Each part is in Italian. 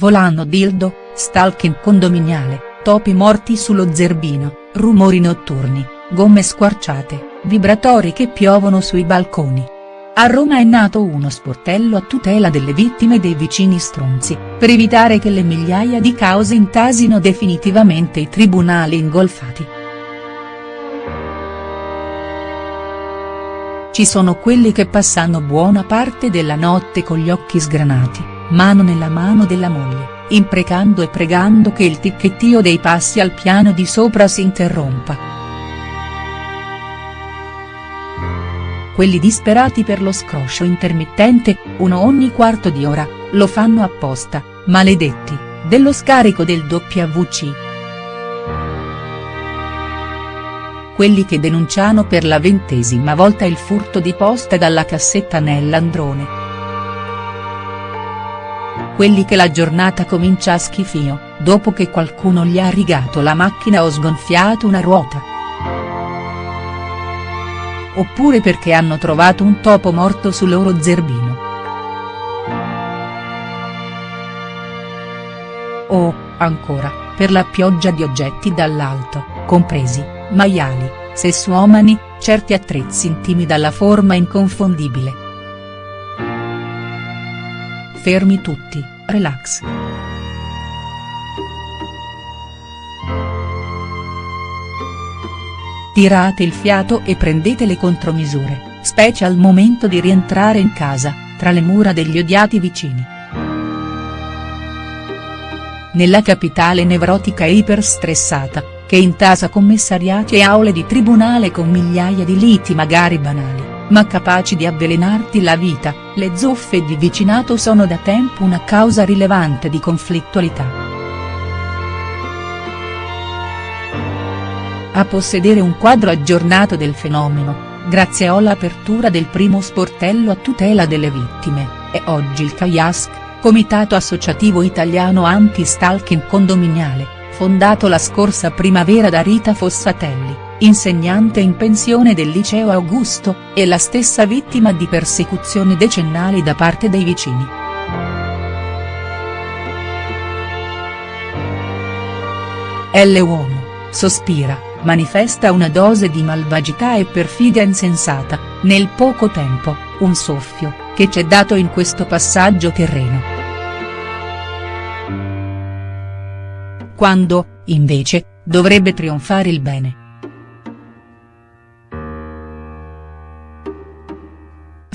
volano dildo, stalking condominiale, topi morti sullo zerbino, rumori notturni, gomme squarciate, vibratori che piovono sui balconi. A Roma è nato uno sportello a tutela delle vittime dei vicini stronzi, per evitare che le migliaia di cause intasino definitivamente i tribunali ingolfati. Ci sono quelli che passano buona parte della notte con gli occhi sgranati, mano nella mano della moglie, imprecando e pregando che il ticchettio dei passi al piano di sopra si interrompa. quelli disperati per lo scroscio intermittente, uno ogni quarto di ora, lo fanno apposta, maledetti, dello scarico del WC. Quelli che denunciano per la ventesima volta il furto di posta dalla cassetta nell'androne. Quelli che la giornata comincia a schifio, dopo che qualcuno gli ha rigato la macchina o sgonfiato una ruota oppure perché hanno trovato un topo morto sul loro zerbino. O, ancora, per la pioggia di oggetti dall'alto, compresi, maiali, sessuomani, certi attrezzi intimi dalla forma inconfondibile. Fermi tutti, relax. Tirate il fiato e prendete le contromisure, specie al momento di rientrare in casa, tra le mura degli odiati vicini. Nella capitale nevrotica e iperstressata, che intasa commissariati e aule di tribunale con migliaia di liti magari banali, ma capaci di avvelenarti la vita, le zuffe di vicinato sono da tempo una causa rilevante di conflittualità. A possedere un quadro aggiornato del fenomeno, grazie all'apertura del primo sportello a tutela delle vittime, è oggi il CAIASC, Comitato Associativo Italiano Anti-Stalking Condominiale, fondato la scorsa primavera da Rita Fossatelli, insegnante in pensione del liceo Augusto, e la stessa vittima di persecuzioni decennali da parte dei vicini. L. Uomo, sospira manifesta una dose di malvagità e perfidia insensata, nel poco tempo, un soffio, che c'è dato in questo passaggio terreno. Quando, invece, dovrebbe trionfare il bene.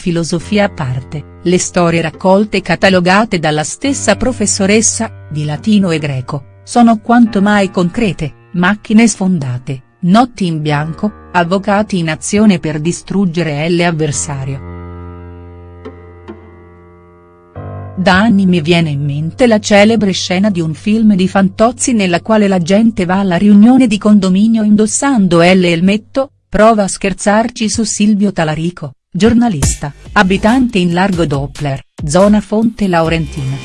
Filosofia a parte, le storie raccolte e catalogate dalla stessa professoressa, di latino e greco, sono quanto mai concrete, macchine sfondate, notti in bianco, avvocati in azione per distruggere l'avversario. Da anni mi viene in mente la celebre scena di un film di Fantozzi nella quale la gente va alla riunione di condominio indossando L elmetto, prova a scherzarci su Silvio Talarico, giornalista, abitante in Largo Doppler, zona Fonte Laurentina.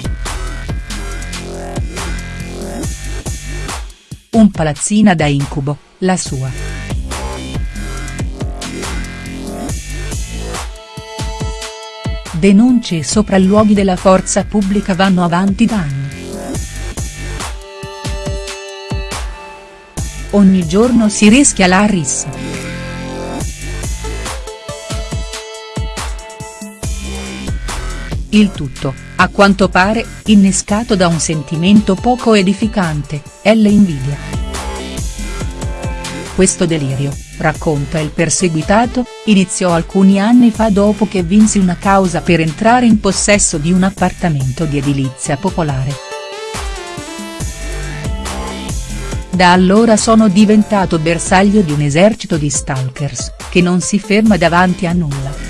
Un palazzina da incubo, la sua. Denunce e sopralluoghi della forza pubblica vanno avanti da anni. Ogni giorno si rischia la rissa. Il tutto, a quanto pare, innescato da un sentimento poco edificante, è l'invidia. Questo delirio, racconta il perseguitato, iniziò alcuni anni fa dopo che vinsi una causa per entrare in possesso di un appartamento di edilizia popolare. Da allora sono diventato bersaglio di un esercito di stalkers, che non si ferma davanti a nulla.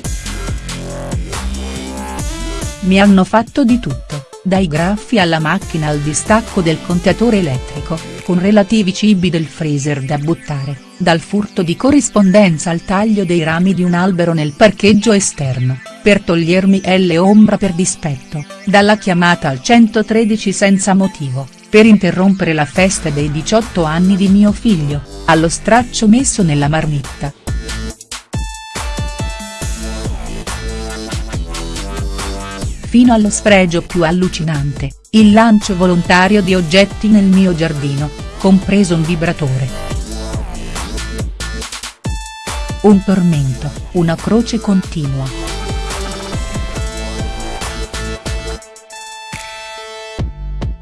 Mi hanno fatto di tutto, dai graffi alla macchina al distacco del contatore elettrico, con relativi cibi del freezer da buttare, dal furto di corrispondenza al taglio dei rami di un albero nel parcheggio esterno, per togliermi L ombra per dispetto, dalla chiamata al 113 senza motivo, per interrompere la festa dei 18 anni di mio figlio, allo straccio messo nella marmitta, fino allo sfregio più allucinante, il lancio volontario di oggetti nel mio giardino, compreso un vibratore. Un tormento, una croce continua.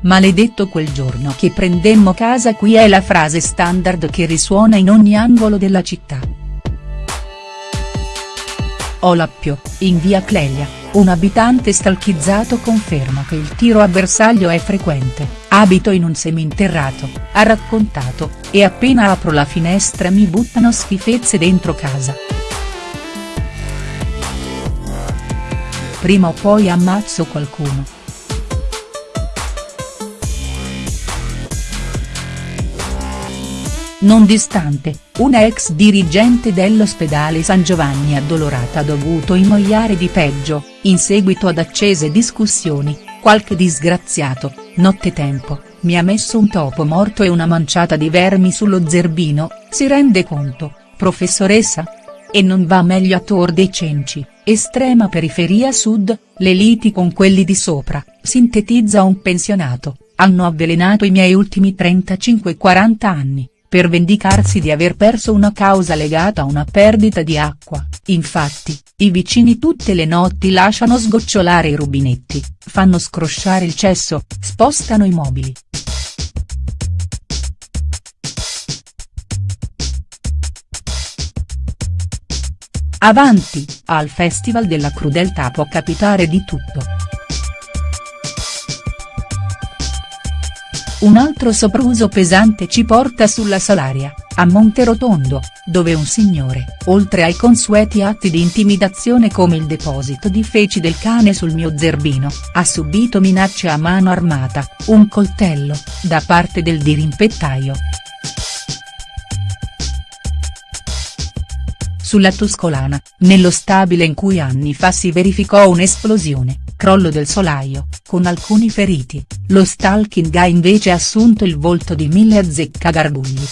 Maledetto quel giorno che prendemmo casa qui è la frase standard che risuona in ogni angolo della città. Olappio, in via Clelia, un abitante stalchizzato conferma che il tiro a bersaglio è frequente, abito in un seminterrato, ha raccontato, e appena apro la finestra mi buttano schifezze dentro casa. Prima o poi ammazzo qualcuno. Non distante, una ex dirigente dell'ospedale San Giovanni Addolorata ha dovuto ingoiare di peggio, in seguito ad accese discussioni, qualche disgraziato, nottetempo, mi ha messo un topo morto e una manciata di vermi sullo zerbino, si rende conto, professoressa? E non va meglio a Tor dei Cenci, estrema periferia sud, le liti con quelli di sopra, sintetizza un pensionato, hanno avvelenato i miei ultimi 35-40 anni per vendicarsi di aver perso una causa legata a una perdita di acqua, infatti, i vicini tutte le notti lasciano sgocciolare i rubinetti, fanno scrosciare il cesso, spostano i mobili. Avanti, al Festival della Crudeltà può capitare di tutto. Un altro sopruso pesante ci porta sulla Salaria, a Monterotondo, dove un signore, oltre ai consueti atti di intimidazione come il deposito di feci del cane sul mio zerbino, ha subito minacce a mano armata, un coltello, da parte del dirimpettaio. Sulla Tuscolana, nello stabile in cui anni fa si verificò un'esplosione, crollo del solaio, con alcuni feriti, lo stalking ha invece assunto il volto di mille azzeccagarbugli.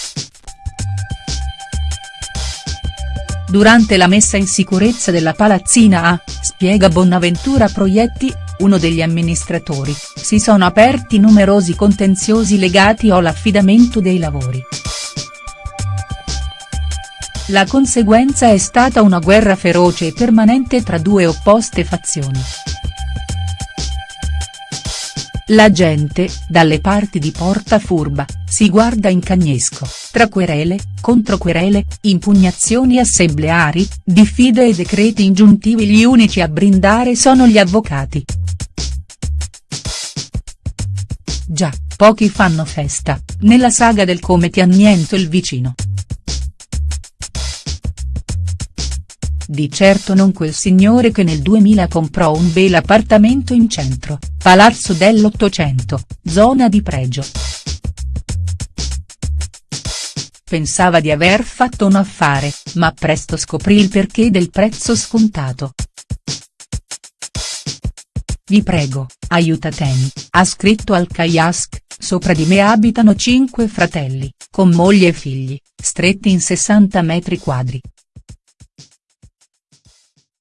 Durante la messa in sicurezza della palazzina A, spiega Bonaventura Proietti, uno degli amministratori, si sono aperti numerosi contenziosi legati all'affidamento dei lavori. La conseguenza è stata una guerra feroce e permanente tra due opposte fazioni. La gente, dalle parti di Porta Furba, si guarda in cagnesco, tra querele, controquerele, impugnazioni assembleari, diffide e decreti ingiuntivi gli unici a brindare sono gli avvocati. Già, pochi fanno festa, nella saga del come ti anniento il vicino. Di certo non quel signore che nel 2000 comprò un bel appartamento in centro, Palazzo dell'Ottocento, zona di pregio. Pensava di aver fatto un affare, ma presto scoprì il perché del prezzo scontato. Vi prego, aiutatemi, ha scritto al Kayask, sopra di me abitano cinque fratelli, con moglie e figli, stretti in 60 metri quadri,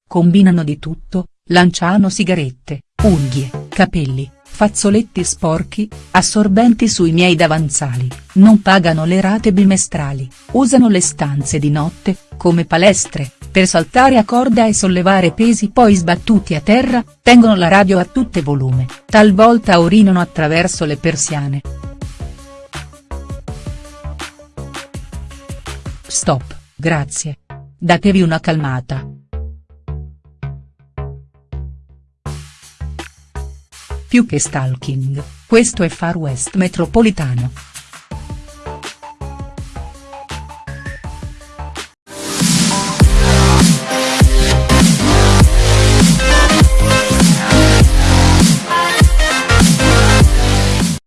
Combinano di tutto, lanciano sigarette, unghie, capelli, fazzoletti sporchi, assorbenti sui miei davanzali, non pagano le rate bimestrali, usano le stanze di notte, come palestre, per saltare a corda e sollevare pesi poi sbattuti a terra, tengono la radio a tutte volume, talvolta urinano attraverso le persiane. Stop, grazie. Datevi una calmata. Più che stalking, questo è Far West metropolitano.